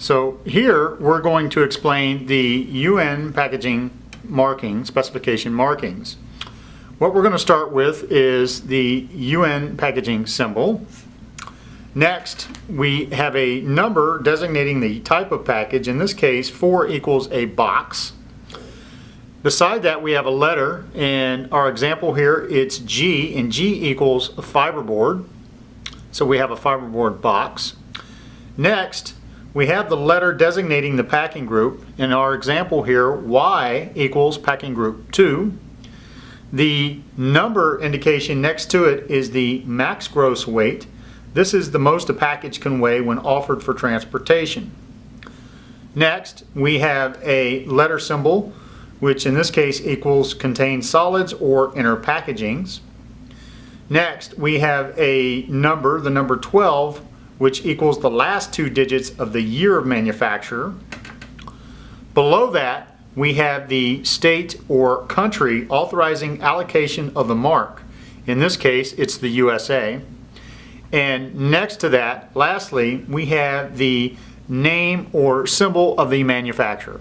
So here, we're going to explain the UN packaging marking, specification markings. What we're going to start with is the UN packaging symbol. Next, we have a number designating the type of package. In this case, 4 equals a box. Beside that, we have a letter. In our example here, it's G, and G equals a fiberboard. So we have a fiberboard box. Next, we have the letter designating the packing group. In our example here, Y equals packing group 2. The number indication next to it is the max gross weight. This is the most a package can weigh when offered for transportation. Next, we have a letter symbol, which in this case equals contains solids or inner packagings. Next, we have a number, the number 12, which equals the last two digits of the year of manufacture. Below that, we have the state or country authorizing allocation of the mark. In this case, it's the USA. And next to that, lastly, we have the name or symbol of the manufacturer.